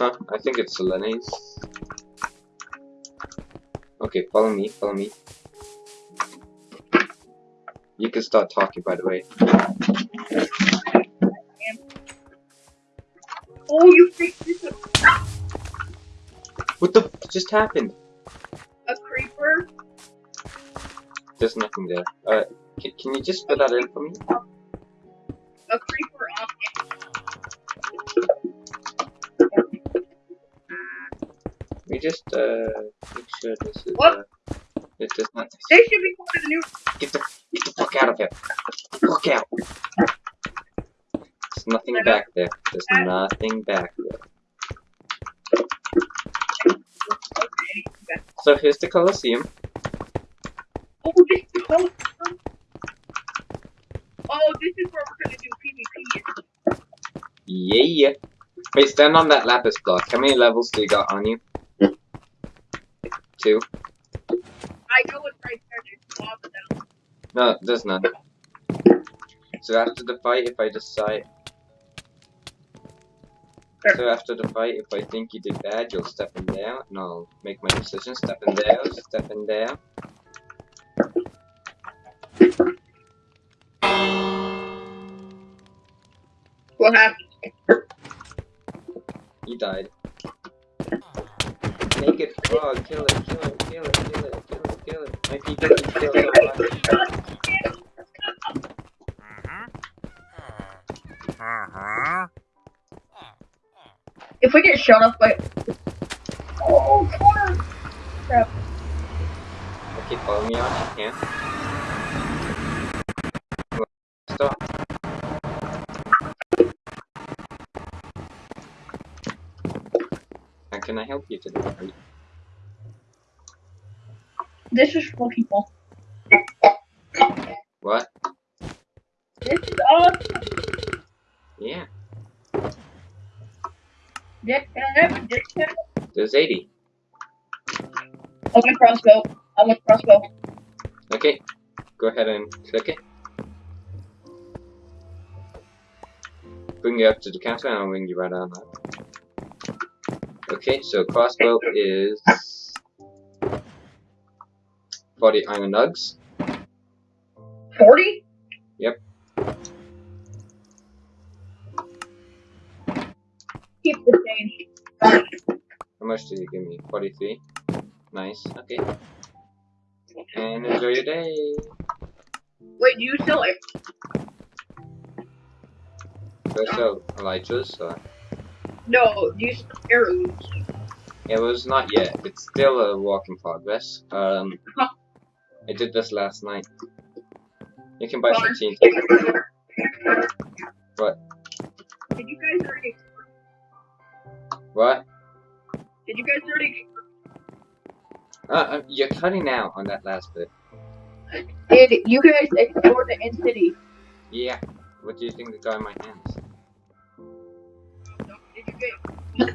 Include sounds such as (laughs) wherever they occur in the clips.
Huh, I think it's Selene's. Okay, follow me, follow me. You can start talking, by the way. Oh, you fixed this What the f just happened? a creeper? There's nothing there. Uh, can, can you just fill that in for me? Just, uh, make sure this is, What? uh, it does not, They should be part of the new. get the, get the fuck out of here. Fuck out. There's nothing back there. There's nothing back there. Okay. So here's the Colosseum. Oh, this is oh, oh, this is where we're gonna do PvP. Yeah, yeah. Wait, stand on that lapis block. How many levels do you got on you? Two? I know it's right there. There's. No, there's none. So after the fight, if I decide... Sure. So after the fight, if I think you did bad, you'll step in there, and I'll make my decision. Step in there, step in there. What happened? He died. Naked frog, kill it, kill it, kill it, kill it, kill it, kill it. Doesn't kill it. If we get shot up by. Oh! Crap. Okay, follow me on, you can. Can I help you today? This is for people. What? This is awesome. Yeah, Dick, can I have a discount? there's 80. I want a crossbow. I want a crossbow. Okay, go ahead and click it. Bring you up to the counter and I'll bring you right on that. Okay, so crossbow is 40 iron nugs. 40? Yep. Keep the change. How much did you give me? 43? Nice, okay. And enjoy your day. Wait, do you sell it? Do I sell Elytras? Or... No, sell arrows? It was not yet. It's still a work in progress. Um, I did this last night. You can buy some? TNT. What? Did you guys already? What? Did you guys already? Uh, uh, you're cutting out on that last bit. Did you guys explore the end city? Yeah. What do you think the guy in my hands? Did you get?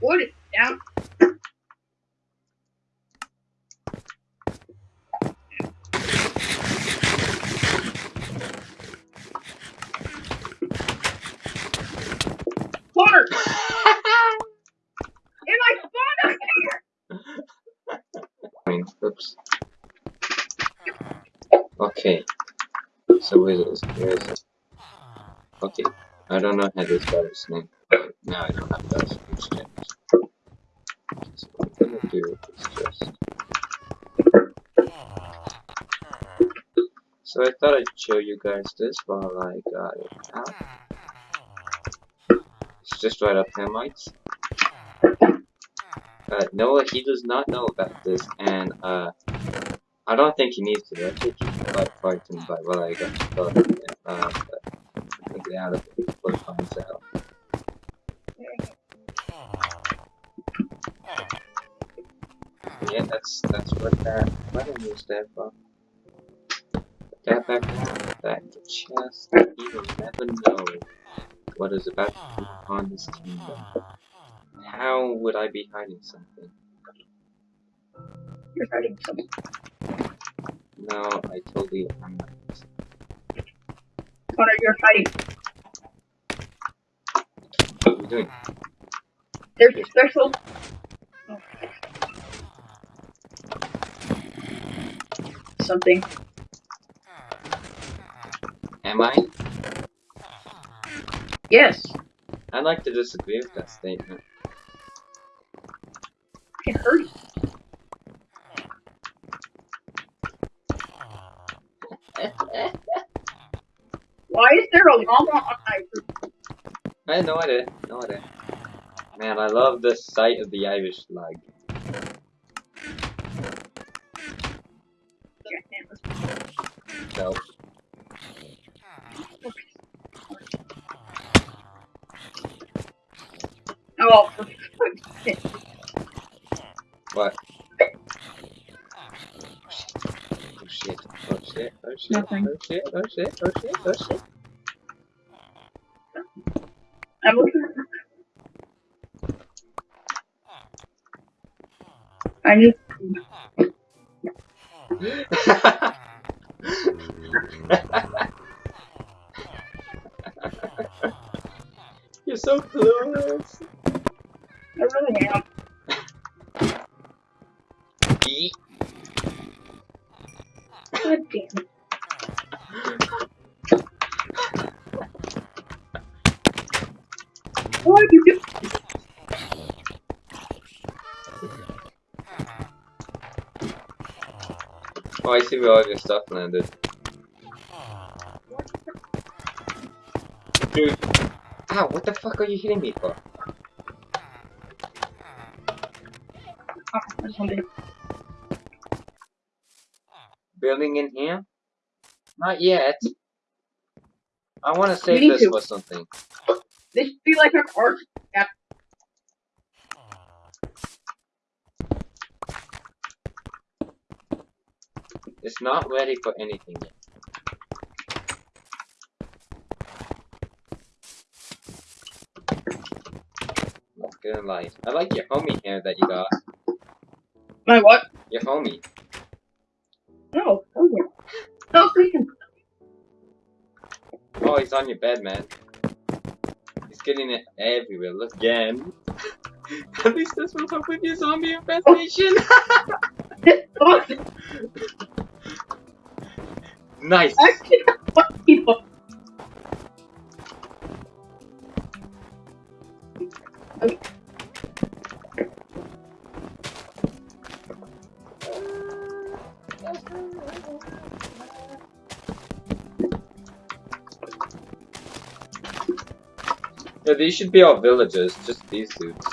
What is down? Water! and I spawned up here! I mean, oops. Okay. Where is it? Okay. I don't know how this guy's name. But now I don't have that exchange. So what I'm gonna do is just. So I thought I'd show you guys this while I got it out. It's just right up here, mates. Uh, Noah, he does not know about this, and uh, I don't think he needs to. I frightened by what I got started. Uh, but I'll get out it before he finds out. Yeah, that's that's what that button is there for. That back back to chest. You will never know what is about to be upon this kingdom. How would I be hiding something? You're hiding something. No, I told you I'm not. Connor, you're hiding. What are you doing? There's a special. Oh. Something. Am I? Yes. I'd like to disagree with that statement. I can hurt you. Why is there a llama on my roof? I had no idea. No idea. Man, I love the sight of the Irish flag. So, Oh, for fuck's sake. what? Oh shit. Oh shit. Oh shit. Oh, Nothing. Oh shit. Oh shit. Oh shit. Oh shit. I'm looking. I need. You're so close. I really am. What you? Oh, I see where all your stuff landed. Dude. Ow, what the fuck are you hitting me for? Building in here? Not yet. I want to save this to. for something. This should be like an art. Yeah. It's not ready for anything yet. Not gonna lie. I like your homie hair that you got. My what? Your homie. No. Oh, yeah. No, freaking. Oh, he's on your bed, man. Getting it everywhere. Look again. (laughs) At least this will help with your zombie infestation. (laughs) Nice. I Yeah, these should be our villagers, just these dudes.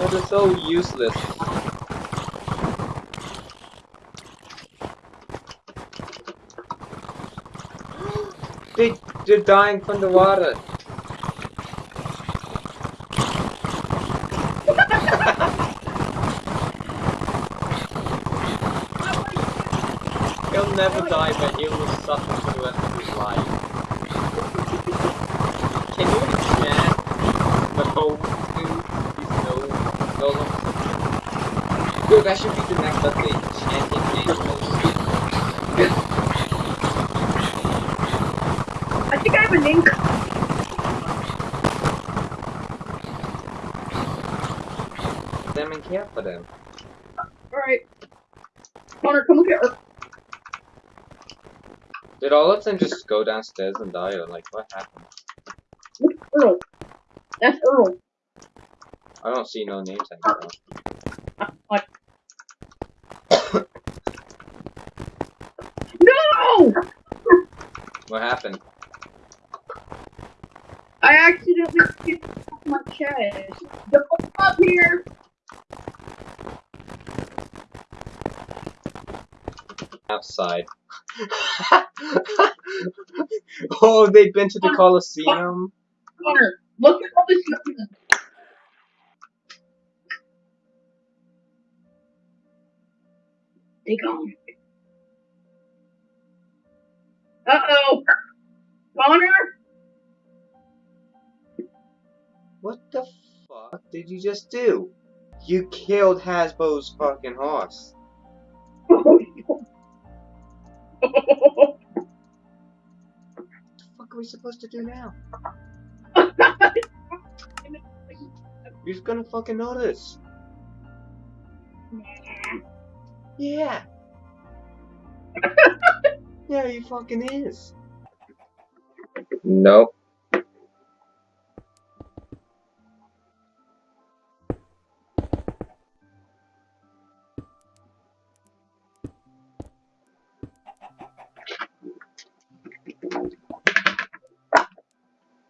Oh, they're so useless. (gasps) they, they're dying from the water. (laughs) He'll never die, but he will suffer for the rest of his life. Can you enchant the whole dude? These no? Dude, that should be the next update. I think I have a name. them and care for them. Alright. Connor, come look at her. Did all of them just go downstairs and die, or like what happened? Earl. That's Earl. I don't see no names anymore. What? no! What happened? I accidentally kicked off my chest. Don't come up here! Outside. (laughs) oh, they've been to the Colosseum. Connor, look at all this nothing. They gone. Uh oh. Connor? What the fuck did you just do? You killed Hasbro's fucking horse. Fuck are we supposed to do now? (laughs) You're gonna fucking notice. Yeah. (laughs) yeah, he fucking is. Nope.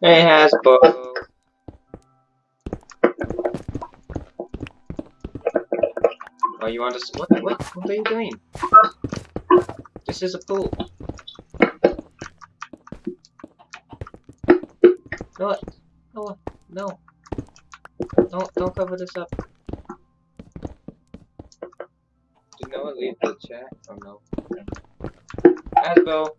Hey, Hasbro. Oh, you want to? What? What? What are you doing? This is a pool. No, no, no. Don't, don't cover this up. Did no one leave the chat? Oh no. Asbo.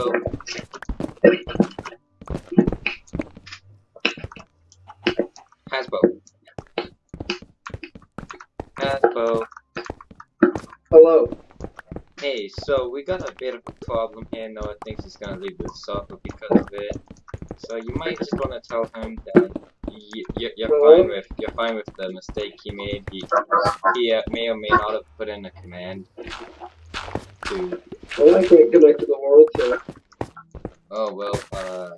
Asbo. Hasbo. Hasbo. Hello. Hey, so we got a bit of a problem here. Noah thinks he's gonna leave the sofa because of it. So you might just wanna tell him that y y you're Well- fine with you're fine with the mistake he made. He he uh, may or may not have put in a command to. Well, I can't connect to the Oh well. Uh.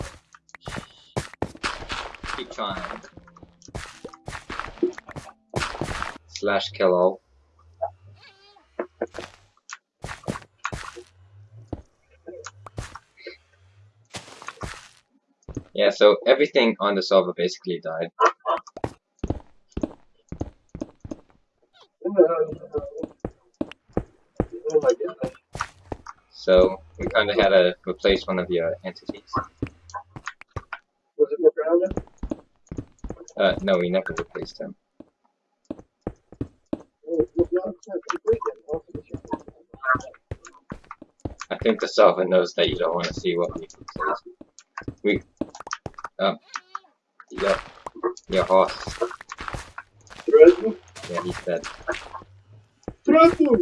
Keep trying. Slash kill all. Yeah, so everything on the server basically died. Oh my. So we kind of had to replace one of your entities. Was it grounded? Uh, no, we never replaced him. Well, no, it's not complete yet. Also, the ship- I think the server knows that you don't want to see what we replaced. We, um, your, your horse. Yeah, he's dead. Threaten!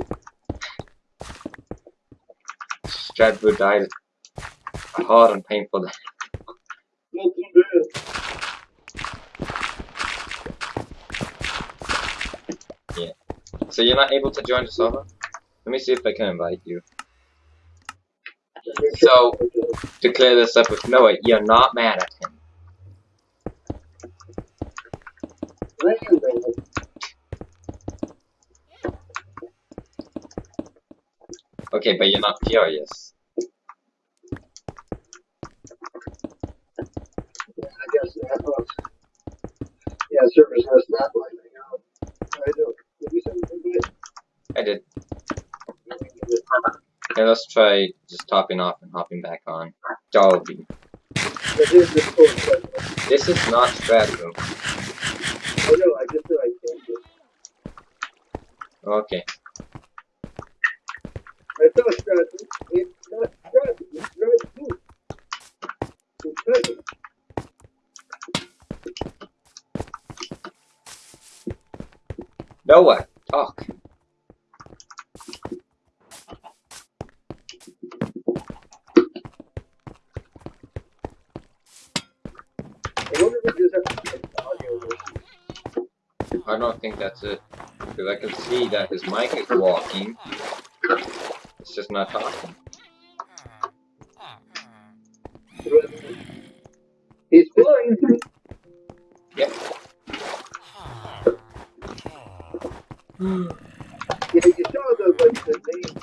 Stradwood died a hard and painful death. Bad. So you're not able to join the server? Let me see if I can invite you. So- To clear this up with Noah, you're not mad at him. Okay, but you're not furious. Oh, yeah, I guess that was. Yeah, service was not lighting out. I do. Did you send something? I did. Okay, let's try just topping off and hopping back on. Dolby. That is the code, but This is not Stradwood. I know, I just said I changed it. Okay. Stratton, it's not Stratton, it's Stratton. It's Stratton. Noah, talk. I don't think that's it. Because I can see that his mic is walking. Just not talking. He's flying. Yep. Yeah, you saw the like the name.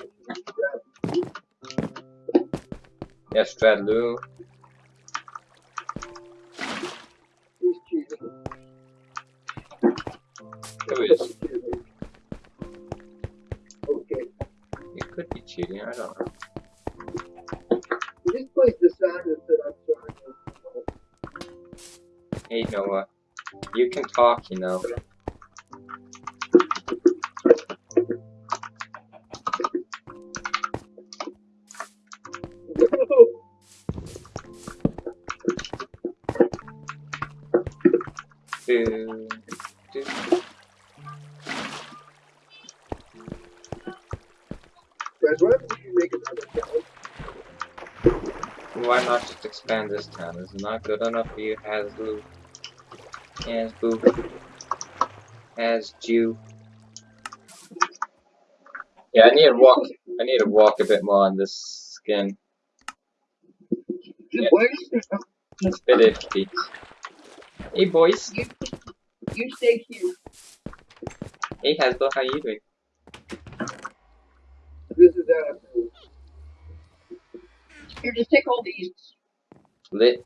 Yeah, Stradlu. You can talk, you know. Do, do. Guys, why don't you make another challenge? Why not just expand this town? Is not good enough for you, Hasboo? Hasboo? as Jew? Yeah, I need to walk. I need to walk a bit more on this skin. Yeah. It's a bit iffy. Hey boys. you, you stay here. Hey Hasbro, how are you doing? This is uh, Here, just take all these. Lit.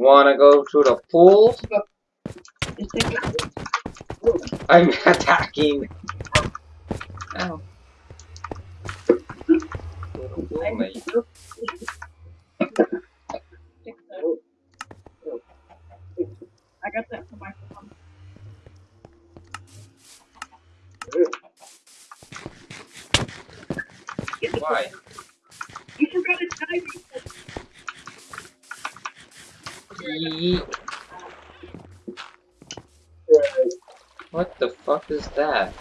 Wanna go to the pool? Just take it. I'm attacking. Ow. Oh, mate. I got that from my phone. Why? You forgot a diving Yeet. What the fuck is that?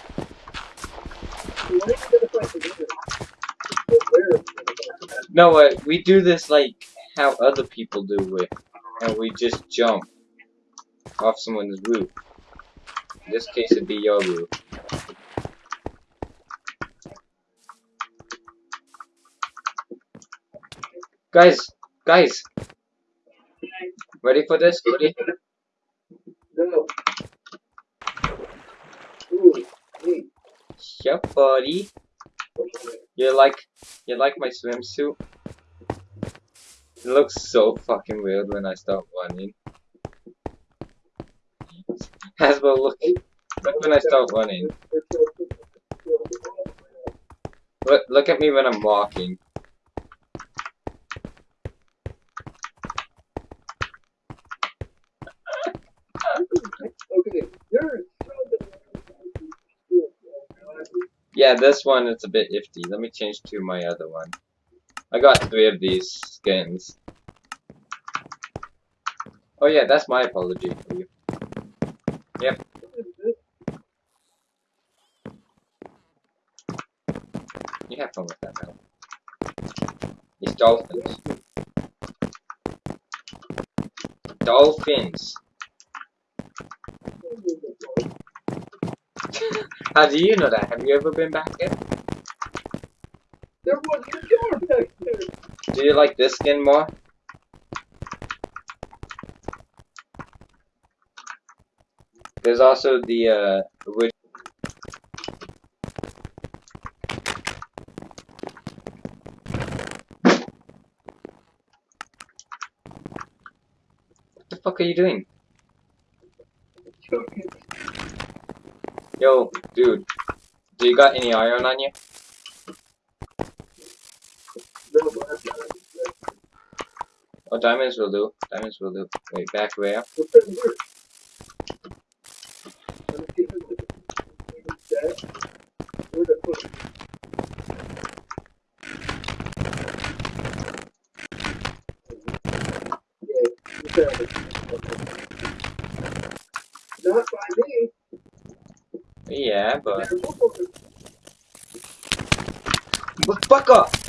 No, uh, we do this like how other people do it, and we just jump off someone's roof. In this case, it'd be your roof. Guys, guys, ready for this? Ready? No. Ooh, neat. Yeah, buddy. You like, you like my swimsuit? It looks so fucking weird when I start running. Hasbro, look, look when I start running. Look, look at me when I'm walking. Yeah, this one is a bit iffy. Let me change to my other one. I got three of these skins. Oh yeah, that's my apology for you. Yep. You have fun with that now. These dolphins. Dolphins. How do you know that? Have you ever been back there? There was a door back there. Do you like this skin more? There's also the uh orig- What the fuck are you doing? Yo, dude. Do you got any iron on you? Oh, diamonds will do. Diamonds will do. Wait, back where? What's in here? Let me see if it's that. Where'd I put it? Yeah, you found it. Okay. Not by me. Fuck up!